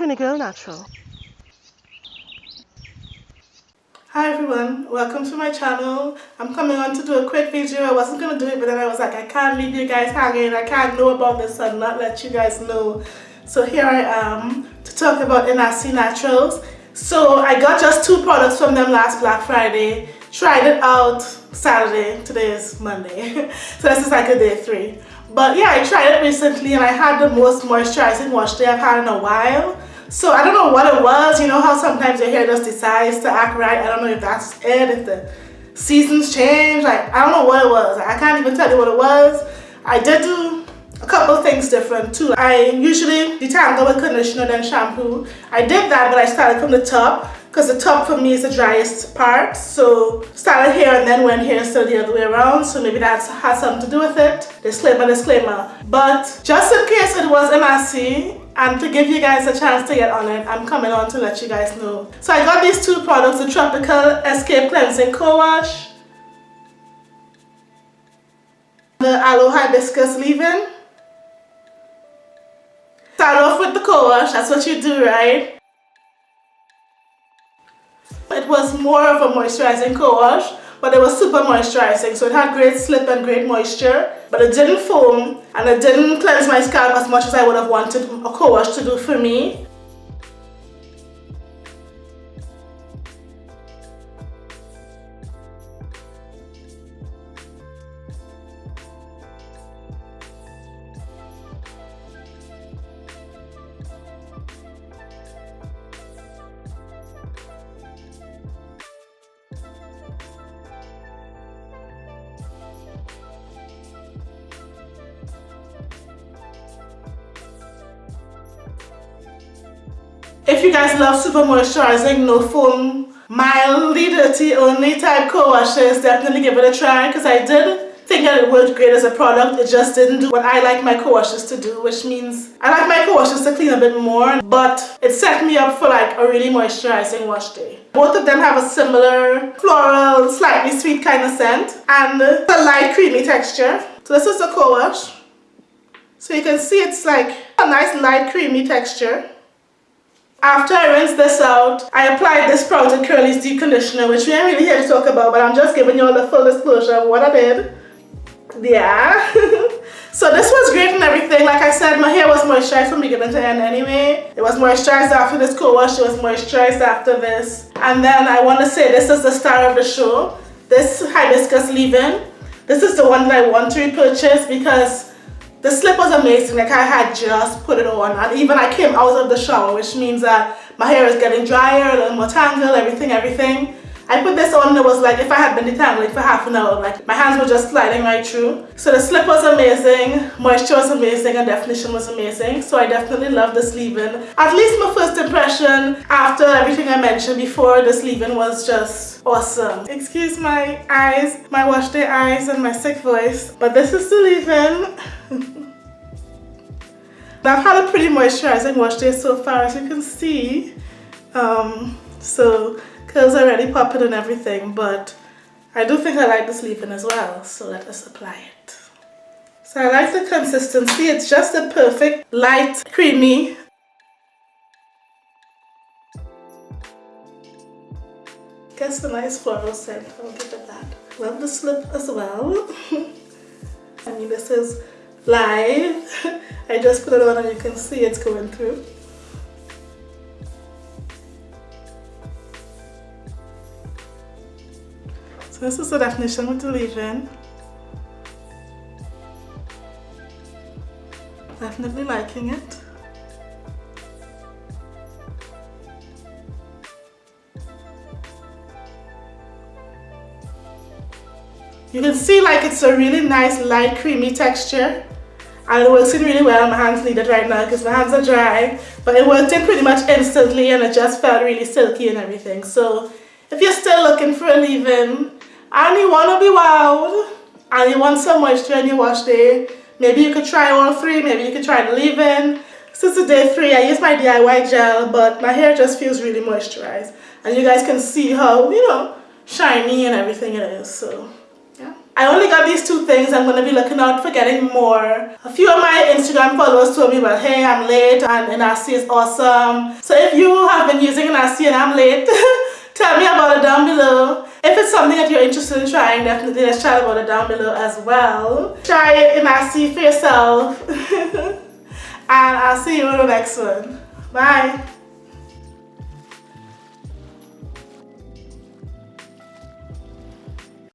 Trini go Natural. Hi everyone, welcome to my channel. I'm coming on to do a quick video. I wasn't going to do it but then I was like I can't leave you guys hanging. I can't know about this and not let you guys know. So here I am to talk about Inahsi Naturals. So I got just two products from them last Black Friday. Tried it out Saturday. Today is Monday. so this is like a day three. But yeah, I tried it recently and I had the most moisturizing wash day I've had in a while. So I don't know what it was. You know how sometimes your hair just decides to act right. I don't know if that's it, if the seasons change. Like, I don't know what it was. I can't even tell you what it was. I did do a couple things different too. I usually detangle with conditioner then shampoo. I did that, but I started from the top because the top for me is the driest part. So started here and then went here of the other way around. So maybe that has something to do with it. Disclaimer, disclaimer. But just in case it was Inahsi, and to give you guys a chance to get on it I'm coming on to let you guys know. So I got these two products the tropical escape cleansing co-wash the aloe hibiscus leave-in. Start off with the co-wash that's what you do right? It was more of a moisturizing co-wash but it was super moisturizing. So it had great slip and great moisture but it didn't foam and it didn't cleanse my scalp as much as I would have wanted a co-wash to do for me If you guys love super moisturizing, no foam, mildly dirty only type co-washes, definitely give it a try because I did think that it worked great as a product. It just didn't do what I like my co-washes to do, which means I like my co-washes to clean a bit more, but it set me up for like a really moisturizing wash day. Both of them have a similar floral, slightly sweet kind of scent and a light creamy texture. So this is the co-wash. So you can see it's like a nice light creamy texture. After I rinse this out, I applied this Sprouted Curly's Deep Conditioner, which we ain't really here to talk about, but I'm just giving you all the full disclosure of what I did. Yeah. so this was great and everything. Like I said, my hair was moisturized from beginning to end anyway. It was moisturized after this co-wash. It was moisturized after this. And then I want to say this is the star of the show. This hibiscus leave-in. This is the one that I want to repurchase because the slip was amazing, like I had just put it on and even I came out of the shower which means that my hair is getting drier, a little more tangled, everything, everything. I put this on and it was like if I had been detangling for half an hour, like my hands were just sliding right through. So the slip was amazing, moisture was amazing and definition was amazing. So I definitely love this leave-in. At least my first impression after everything I mentioned before, this leave-in was just awesome. Excuse my eyes, my wash day eyes and my sick voice, but this is the leave-in. I've had a pretty moisturizing wash day so far as you can see. Um, so curls are already popping and everything but I do think I like this leave-in as well so let us apply it. So I like the consistency, it's just a perfect light creamy Gets a nice floral scent, I'll give it that. Love the slip as well. I mean this is live. I just put it on and you can see it's going through. So this is the definition with the leave-in. Definitely liking it. You can see like it's a really nice light creamy texture and it works in really well. My hands need it right now because my hands are dry but it worked in pretty much instantly and it just felt really silky and everything. So if you're still looking for a leave-in and you want to be wild and you want some moisture in your wash day, maybe you could try all three, maybe you could try the leave-in. Since it's day three, I use my DIY gel but my hair just feels really moisturized and you guys can see how, you know, shiny and everything it is. So yeah I only got these two things. I'm going to be looking out for getting more. A few of my Instagram followers told me, well, hey, I'm late and Inahsi is awesome. So if you have been using Inahsi and I'm late, tell me about it down below. If it's something that you're interested in trying, definitely let's chat about it down below as well. Try it Inahsi for yourself. and I'll see you in the next one. Bye.